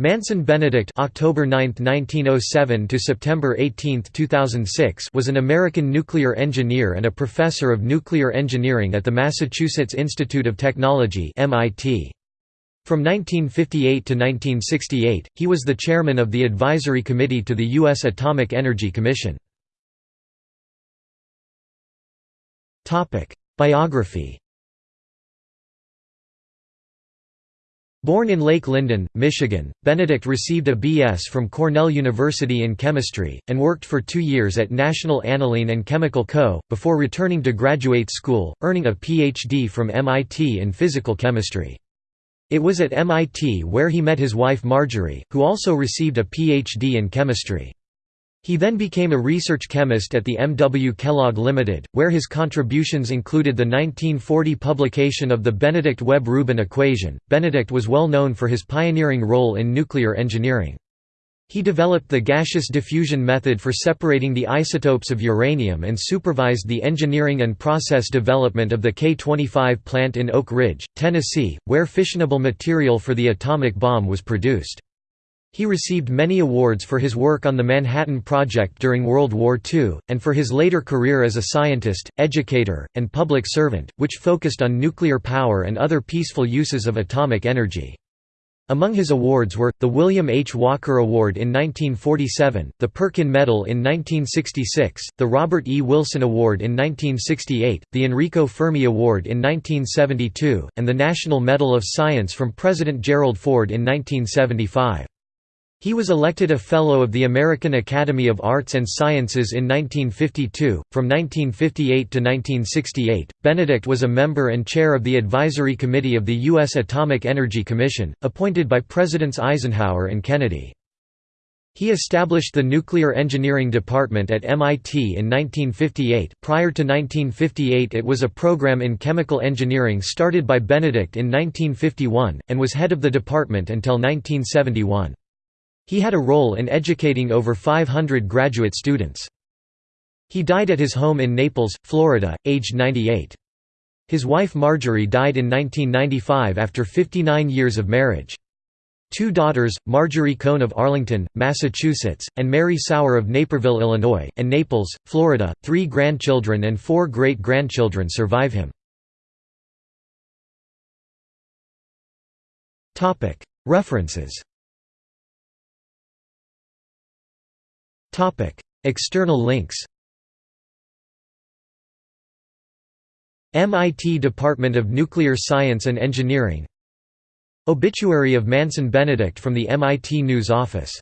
Manson Benedict October 9, 1907 to September 18, 2006 was an American nuclear engineer and a professor of nuclear engineering at the Massachusetts Institute of Technology MIT. From 1958 to 1968, he was the chairman of the advisory committee to the U.S. Atomic Energy Commission. Biography Born in Lake Linden, Michigan, Benedict received a B.S. from Cornell University in chemistry, and worked for two years at National Aniline and Chemical Co., before returning to graduate school, earning a Ph.D. from MIT in physical chemistry. It was at MIT where he met his wife Marjorie, who also received a Ph.D. in chemistry. He then became a research chemist at the M. W. Kellogg Limited, where his contributions included the 1940 publication of the Benedict Webb-Rubin equation. Benedict was well known for his pioneering role in nuclear engineering. He developed the gaseous diffusion method for separating the isotopes of uranium and supervised the engineering and process development of the K-25 plant in Oak Ridge, Tennessee, where fissionable material for the atomic bomb was produced. He received many awards for his work on the Manhattan Project during World War II, and for his later career as a scientist, educator, and public servant, which focused on nuclear power and other peaceful uses of atomic energy. Among his awards were, the William H. Walker Award in 1947, the Perkin Medal in 1966, the Robert E. Wilson Award in 1968, the Enrico Fermi Award in 1972, and the National Medal of Science from President Gerald Ford in 1975. He was elected a Fellow of the American Academy of Arts and Sciences in 1952. From 1958 to 1968, Benedict was a member and chair of the Advisory Committee of the U.S. Atomic Energy Commission, appointed by Presidents Eisenhower and Kennedy. He established the Nuclear Engineering Department at MIT in 1958. Prior to 1958, it was a program in chemical engineering started by Benedict in 1951, and was head of the department until 1971. He had a role in educating over 500 graduate students. He died at his home in Naples, Florida, aged 98. His wife Marjorie died in 1995 after 59 years of marriage. Two daughters, Marjorie Cohn of Arlington, Massachusetts, and Mary Sauer of Naperville, Illinois, and Naples, Florida, three grandchildren and four great-grandchildren survive him. References External links MIT Department of Nuclear Science and Engineering Obituary of Manson Benedict from the MIT News Office